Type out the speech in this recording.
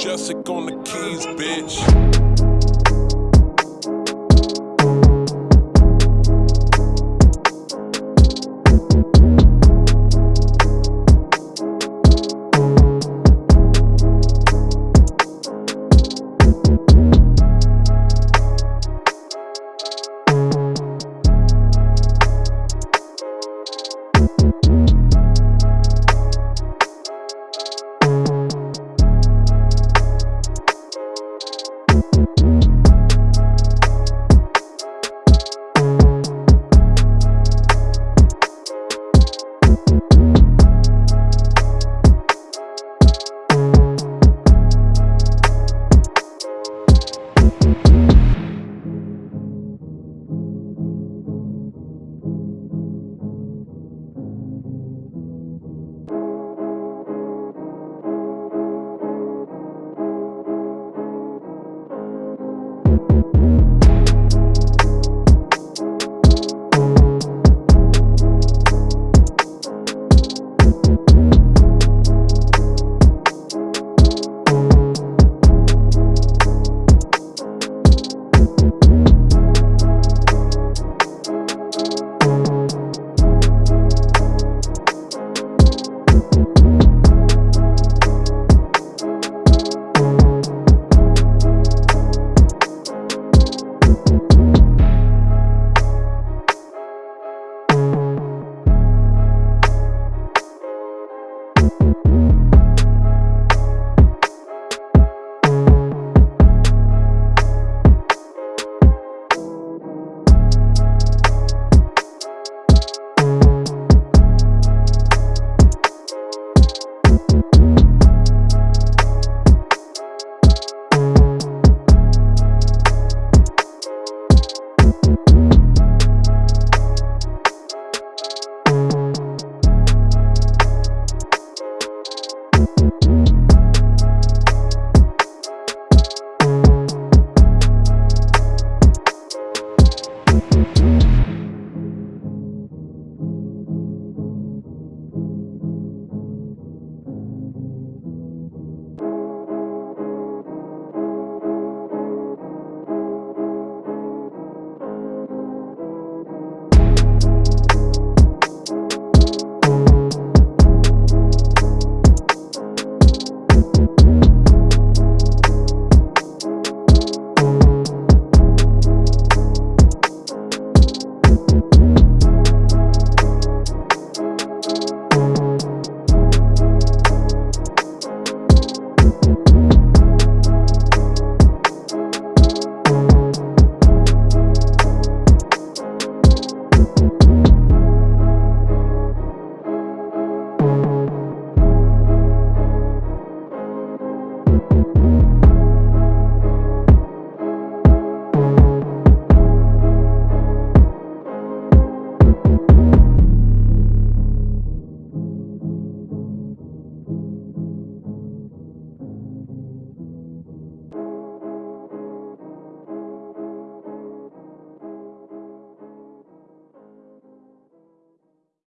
Jessica on the keys, bitch.